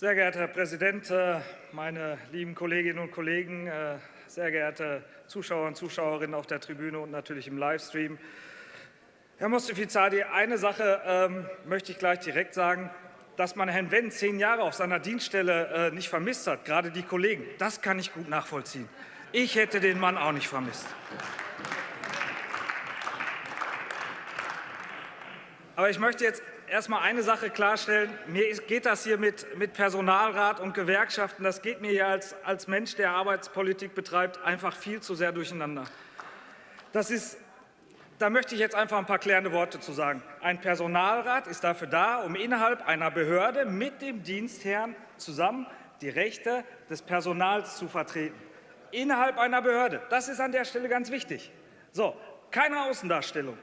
Sehr geehrter Herr Präsident, äh, meine lieben Kolleginnen und Kollegen, äh, sehr geehrte Zuschauer und Zuschauerinnen auf der Tribüne und natürlich im Livestream. Herr Mostefizadi, eine Sache ähm, möchte ich gleich direkt sagen. Dass man Herrn Wendt zehn Jahre auf seiner Dienststelle äh, nicht vermisst hat, gerade die Kollegen, das kann ich gut nachvollziehen. Ich hätte den Mann auch nicht vermisst. Aber ich möchte jetzt erst mal eine Sache klarstellen. Mir geht das hier mit, mit Personalrat und Gewerkschaften, das geht mir hier als, als Mensch, der Arbeitspolitik betreibt, einfach viel zu sehr durcheinander. Das ist da möchte ich jetzt einfach ein paar klärende Worte zu sagen. Ein Personalrat ist dafür da, um innerhalb einer Behörde mit dem Dienstherrn zusammen die Rechte des Personals zu vertreten. Innerhalb einer Behörde. Das ist an der Stelle ganz wichtig. So, keine Außendarstellung.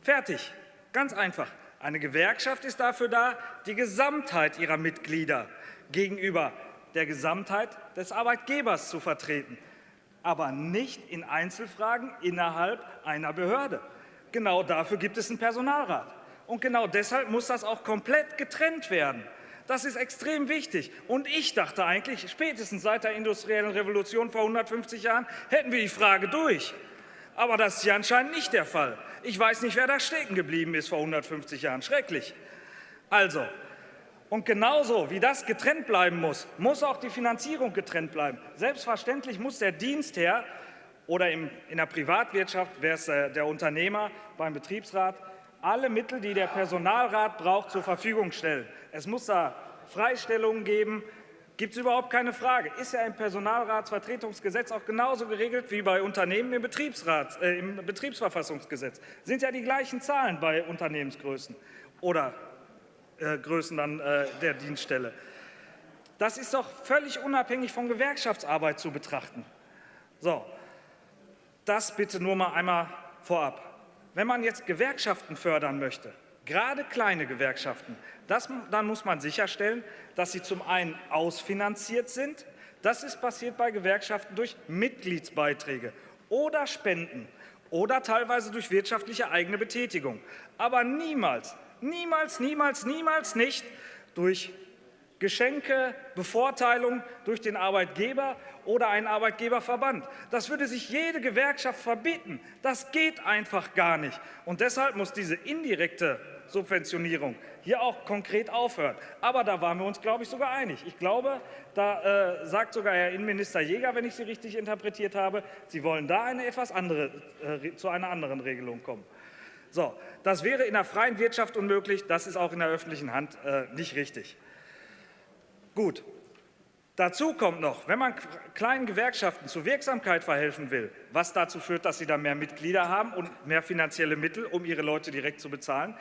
Fertig. Ganz einfach. Eine Gewerkschaft ist dafür da, die Gesamtheit ihrer Mitglieder gegenüber der Gesamtheit des Arbeitgebers zu vertreten aber nicht in Einzelfragen innerhalb einer Behörde. Genau dafür gibt es einen Personalrat. Und genau deshalb muss das auch komplett getrennt werden. Das ist extrem wichtig. Und ich dachte eigentlich, spätestens seit der industriellen Revolution vor 150 Jahren hätten wir die Frage durch. Aber das ist ja anscheinend nicht der Fall. Ich weiß nicht, wer da stecken geblieben ist vor 150 Jahren. Schrecklich. Also, und genauso wie das getrennt bleiben muss, muss auch die Finanzierung getrennt bleiben. Selbstverständlich muss der Dienstherr oder in der Privatwirtschaft wäre es äh, der Unternehmer beim Betriebsrat alle Mittel, die der Personalrat braucht, zur Verfügung stellen. Es muss da Freistellungen geben, gibt es überhaupt keine Frage. Ist ja im Personalratsvertretungsgesetz auch genauso geregelt wie bei Unternehmen im, Betriebsrat, äh, im Betriebsverfassungsgesetz. Sind ja die gleichen Zahlen bei Unternehmensgrößen oder äh, Größen dann, äh, der Dienststelle. Das ist doch völlig unabhängig von Gewerkschaftsarbeit zu betrachten. So, das bitte nur mal einmal vorab. Wenn man jetzt Gewerkschaften fördern möchte, gerade kleine Gewerkschaften, das, dann muss man sicherstellen, dass sie zum einen ausfinanziert sind. Das ist passiert bei Gewerkschaften durch Mitgliedsbeiträge oder Spenden oder teilweise durch wirtschaftliche eigene Betätigung. Aber niemals Niemals, niemals, niemals nicht durch Geschenke, Bevorteilung durch den Arbeitgeber oder einen Arbeitgeberverband. Das würde sich jede Gewerkschaft verbieten. Das geht einfach gar nicht. Und deshalb muss diese indirekte Subventionierung hier auch konkret aufhören. Aber da waren wir uns, glaube ich, sogar einig. Ich glaube, da äh, sagt sogar Herr Innenminister Jäger, wenn ich Sie richtig interpretiert habe, Sie wollen da eine etwas andere, äh, zu einer anderen Regelung kommen. So, das wäre in der freien Wirtschaft unmöglich, das ist auch in der öffentlichen Hand äh, nicht richtig. Gut. Dazu kommt noch, wenn man kleinen Gewerkschaften zur Wirksamkeit verhelfen will, was dazu führt, dass sie da mehr Mitglieder haben und mehr finanzielle Mittel, um ihre Leute direkt zu bezahlen,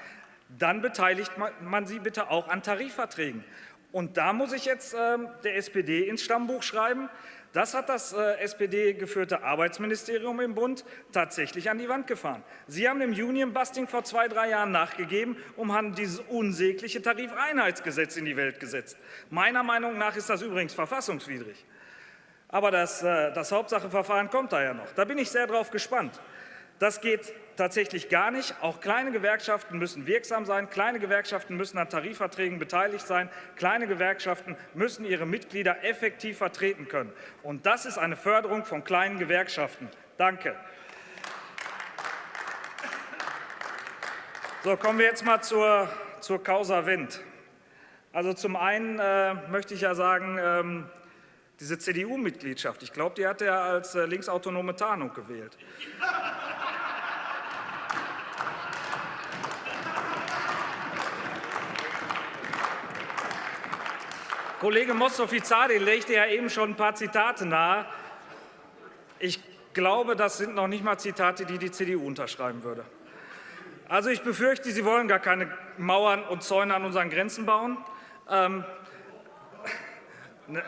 dann beteiligt man sie bitte auch an Tarifverträgen. Und da muss ich jetzt äh, der SPD ins Stammbuch schreiben, das hat das äh, SPD-geführte Arbeitsministerium im Bund tatsächlich an die Wand gefahren. Sie haben dem Union-Busting vor zwei, drei Jahren nachgegeben und haben dieses unsägliche Tarifeinheitsgesetz in die Welt gesetzt. Meiner Meinung nach ist das übrigens verfassungswidrig. Aber das, äh, das Hauptsacheverfahren kommt da ja noch. Da bin ich sehr drauf gespannt. Das geht tatsächlich gar nicht. Auch kleine Gewerkschaften müssen wirksam sein. Kleine Gewerkschaften müssen an Tarifverträgen beteiligt sein. Kleine Gewerkschaften müssen ihre Mitglieder effektiv vertreten können. Und das ist eine Förderung von kleinen Gewerkschaften. Danke. So, kommen wir jetzt mal zur, zur Causa Wendt. Also zum einen äh, möchte ich ja sagen, ähm, diese CDU-Mitgliedschaft, ich glaube, die hat er als äh, linksautonome Tarnung gewählt. Kollege Mostofizadi legte ja eben schon ein paar Zitate nahe. Ich glaube, das sind noch nicht mal Zitate, die die CDU unterschreiben würde. Also ich befürchte, Sie wollen gar keine Mauern und Zäune an unseren Grenzen bauen. Ähm,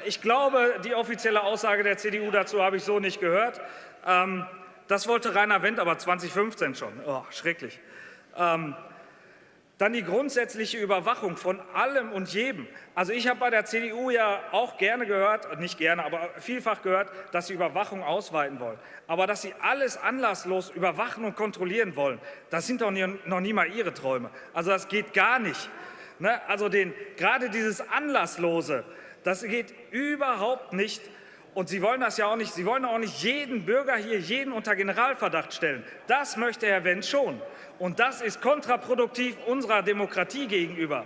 ich glaube, die offizielle Aussage der CDU dazu habe ich so nicht gehört. Ähm, das wollte Rainer Wendt aber 2015 schon. Oh, schrecklich. Ähm, dann die grundsätzliche Überwachung von allem und jedem. Also ich habe bei der CDU ja auch gerne gehört, nicht gerne, aber vielfach gehört, dass sie Überwachung ausweiten wollen. Aber dass sie alles anlasslos überwachen und kontrollieren wollen, das sind doch noch nie mal ihre Träume. Also das geht gar nicht. Ne? Also den, gerade dieses Anlasslose, das geht überhaupt nicht. Und Sie wollen das ja auch nicht, Sie wollen auch nicht jeden Bürger hier, jeden unter Generalverdacht stellen. Das möchte Herr Wendt schon. Und das ist kontraproduktiv unserer Demokratie gegenüber.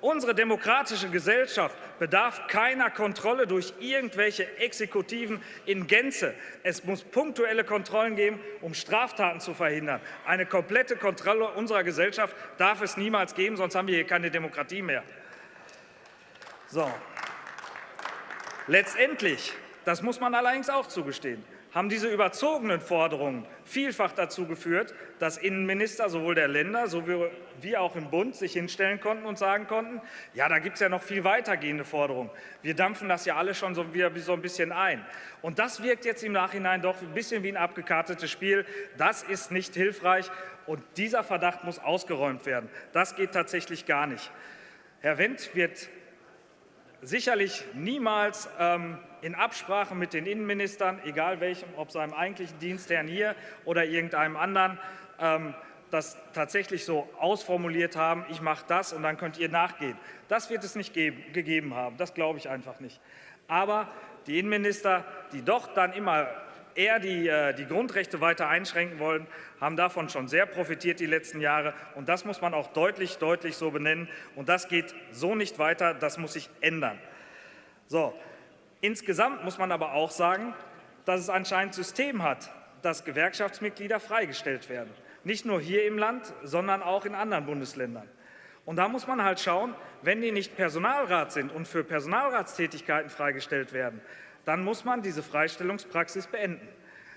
Unsere demokratische Gesellschaft bedarf keiner Kontrolle durch irgendwelche Exekutiven in Gänze. Es muss punktuelle Kontrollen geben, um Straftaten zu verhindern. Eine komplette Kontrolle unserer Gesellschaft darf es niemals geben, sonst haben wir hier keine Demokratie mehr. So. Letztendlich, das muss man allerdings auch zugestehen, haben diese überzogenen Forderungen vielfach dazu geführt, dass Innenminister sowohl der Länder wie auch im Bund sich hinstellen konnten und sagen konnten, ja, da gibt es ja noch viel weitergehende Forderungen. Wir dampfen das ja alle schon so wieder so ein bisschen ein. Und das wirkt jetzt im Nachhinein doch ein bisschen wie ein abgekartetes Spiel. Das ist nicht hilfreich und dieser Verdacht muss ausgeräumt werden. Das geht tatsächlich gar nicht. Herr Wendt wird sicherlich niemals ähm, in Absprache mit den Innenministern, egal welchem, ob seinem eigentlichen Dienstherrn hier oder irgendeinem anderen, ähm, das tatsächlich so ausformuliert haben, ich mache das und dann könnt ihr nachgehen. Das wird es nicht geben, gegeben haben, das glaube ich einfach nicht. Aber die Innenminister, die doch dann immer eher die, äh, die Grundrechte weiter einschränken wollen, haben davon schon sehr profitiert die letzten Jahre. Und das muss man auch deutlich, deutlich so benennen. Und das geht so nicht weiter. Das muss sich ändern. So. Insgesamt muss man aber auch sagen, dass es anscheinend System hat, dass Gewerkschaftsmitglieder freigestellt werden. Nicht nur hier im Land, sondern auch in anderen Bundesländern. Und da muss man halt schauen, wenn die nicht Personalrat sind und für Personalratstätigkeiten freigestellt werden, dann muss man diese Freistellungspraxis beenden.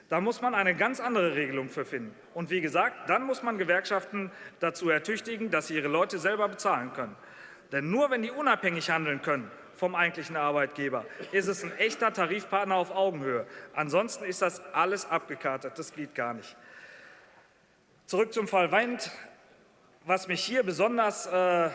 Da muss man eine ganz andere Regelung für finden. Und wie gesagt, dann muss man Gewerkschaften dazu ertüchtigen, dass sie ihre Leute selber bezahlen können. Denn nur wenn die unabhängig handeln können vom eigentlichen Arbeitgeber, ist es ein echter Tarifpartner auf Augenhöhe. Ansonsten ist das alles abgekartet. Das geht gar nicht. Zurück zum Fall Wendt. Was mich hier besonders äh,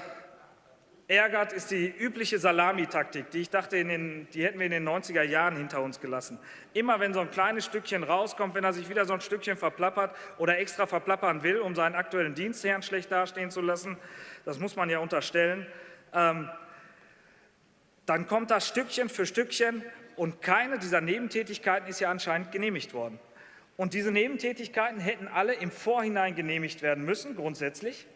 ärgert, ist die übliche Salamitaktik, die ich dachte, den, die hätten wir in den 90er Jahren hinter uns gelassen. Immer wenn so ein kleines Stückchen rauskommt, wenn er sich wieder so ein Stückchen verplappert oder extra verplappern will, um seinen aktuellen Dienstherrn schlecht dastehen zu lassen, das muss man ja unterstellen, ähm, dann kommt das Stückchen für Stückchen und keine dieser Nebentätigkeiten ist ja anscheinend genehmigt worden. Und diese Nebentätigkeiten hätten alle im Vorhinein genehmigt werden müssen, grundsätzlich.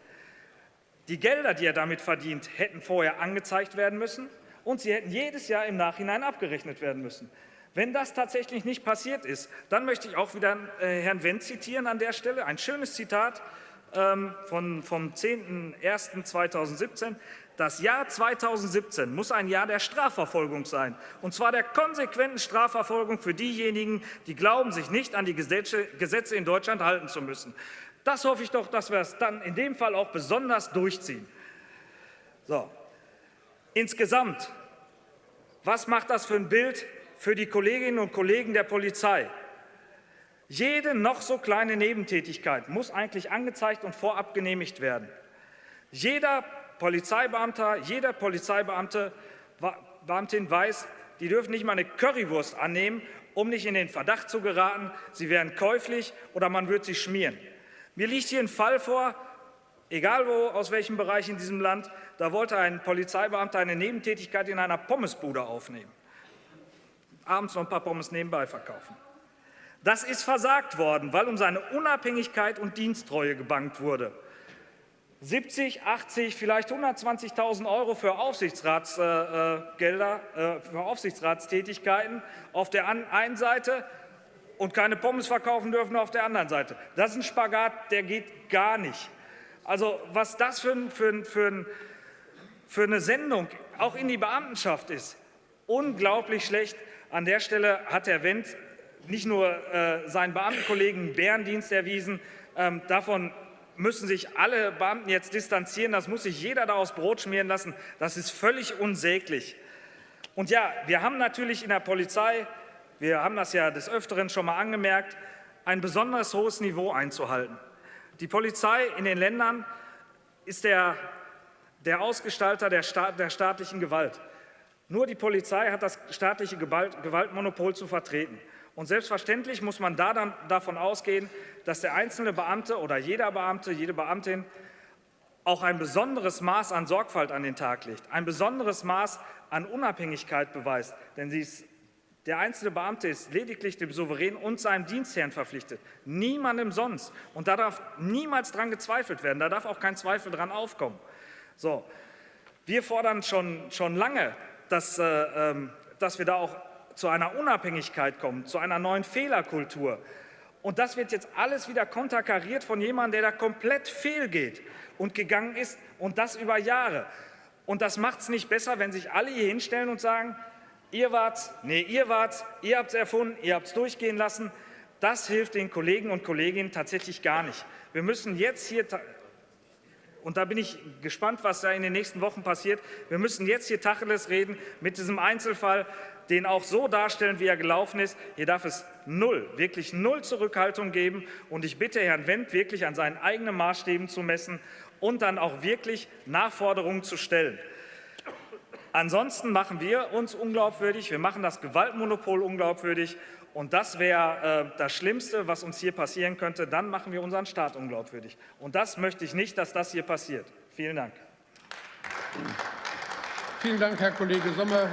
Die Gelder, die er damit verdient, hätten vorher angezeigt werden müssen und sie hätten jedes Jahr im Nachhinein abgerechnet werden müssen. Wenn das tatsächlich nicht passiert ist, dann möchte ich auch wieder äh, Herrn Wendt zitieren an der Stelle. Ein schönes Zitat ähm, von, vom 10.01.2017. Das Jahr 2017 muss ein Jahr der Strafverfolgung sein, und zwar der konsequenten Strafverfolgung für diejenigen, die glauben, sich nicht an die Gesetze in Deutschland halten zu müssen. Das hoffe ich doch, dass wir es dann in dem Fall auch besonders durchziehen. So. Insgesamt, was macht das für ein Bild für die Kolleginnen und Kollegen der Polizei? Jede noch so kleine Nebentätigkeit muss eigentlich angezeigt und vorab genehmigt werden. Jeder Polizeibeamter, jeder Polizeibeamte, Beamtin weiß, die dürfen nicht mal eine Currywurst annehmen, um nicht in den Verdacht zu geraten, sie wären käuflich oder man würde sie schmieren. Mir liegt hier ein Fall vor, egal wo, aus welchem Bereich in diesem Land, da wollte ein Polizeibeamter eine Nebentätigkeit in einer Pommesbude aufnehmen. Abends noch ein paar Pommes nebenbei verkaufen. Das ist versagt worden, weil um seine Unabhängigkeit und Diensttreue gebankt wurde. 70, 80, vielleicht 120.000 Euro für Aufsichtsratsgelder, äh, äh, für Aufsichtsratstätigkeiten auf der einen Seite und keine Pommes verkaufen dürfen auf der anderen Seite. Das ist ein Spagat, der geht gar nicht. Also was das für, für, für, für eine Sendung auch in die Beamtenschaft ist, unglaublich schlecht. An der Stelle hat Herr Wendt nicht nur äh, seinen Beamtenkollegen Bärendienst erwiesen, ähm, davon müssen sich alle Beamten jetzt distanzieren, das muss sich jeder da aus Brot schmieren lassen, das ist völlig unsäglich. Und ja, wir haben natürlich in der Polizei wir haben das ja des Öfteren schon mal angemerkt, ein besonders hohes Niveau einzuhalten. Die Polizei in den Ländern ist der, der Ausgestalter der, Staat, der staatlichen Gewalt. Nur die Polizei hat das staatliche Gewalt, Gewaltmonopol zu vertreten. Und selbstverständlich muss man da dann davon ausgehen, dass der einzelne Beamte oder jeder Beamte, jede Beamtin auch ein besonderes Maß an Sorgfalt an den Tag legt, ein besonderes Maß an Unabhängigkeit beweist. Denn ist, der einzelne Beamte ist lediglich dem Souverän und seinem Dienstherrn verpflichtet, niemandem sonst. Und da darf niemals dran gezweifelt werden, da darf auch kein Zweifel dran aufkommen. So, wir fordern schon, schon lange, dass, äh, ähm, dass wir da auch zu einer Unabhängigkeit kommen, zu einer neuen Fehlerkultur. Und das wird jetzt alles wieder konterkariert von jemandem, der da komplett fehlgeht und gegangen ist und das über Jahre. Und das macht es nicht besser, wenn sich alle hier hinstellen und sagen, ihr wart's, nee, ihr wart's, ihr habt es erfunden, ihr habt es durchgehen lassen. Das hilft den Kollegen und Kolleginnen tatsächlich gar nicht. Wir müssen jetzt hier, und da bin ich gespannt, was da in den nächsten Wochen passiert, wir müssen jetzt hier Tacheles reden mit diesem Einzelfall, den auch so darstellen, wie er gelaufen ist. Hier darf es null, wirklich null Zurückhaltung geben. Und ich bitte Herrn Wendt wirklich an seinen eigenen Maßstäben zu messen und dann auch wirklich Nachforderungen zu stellen. Ansonsten machen wir uns unglaubwürdig, wir machen das Gewaltmonopol unglaubwürdig und das wäre äh, das Schlimmste, was uns hier passieren könnte. Dann machen wir unseren Staat unglaubwürdig. Und das möchte ich nicht, dass das hier passiert. Vielen Dank. Vielen Dank, Herr Kollege Sommer.